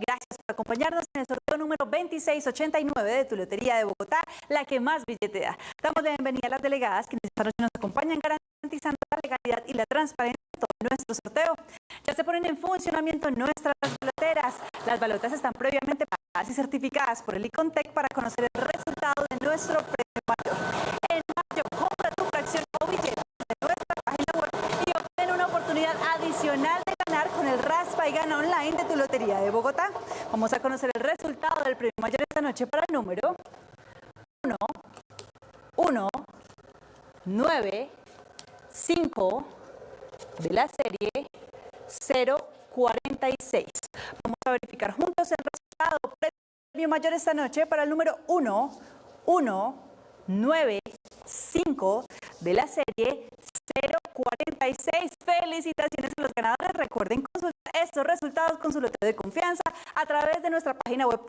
gracias por acompañarnos en el sorteo número 2689 de tu Lotería de Bogotá, la que más billete da. Damos la bienvenida a las delegadas que esta noche nos acompañan garantizando la legalidad y la transparencia de todo nuestro sorteo. Ya se ponen en funcionamiento nuestras baloteras. Las balotas están previamente pagadas y certificadas por el Icontec para conocer el resultado de nuestro premio mayor. En mayo, compra tu fracción o billete de nuestra página web y obtén una oportunidad adicional de ganar con el Raspa y Gana Online de tu Lotería de Bogotá. Vamos a conocer el resultado del premio mayor esta noche para el número 1, 1, 9, 5 de la serie 046. Vamos a verificar juntos el resultado. Premio mayor esta noche para el número 1, 1, 9, 5 de la serie 046. Felicitaciones a los ganadores. Recuerden consultar estos resultados con su lote de confianza a través de nuestra página web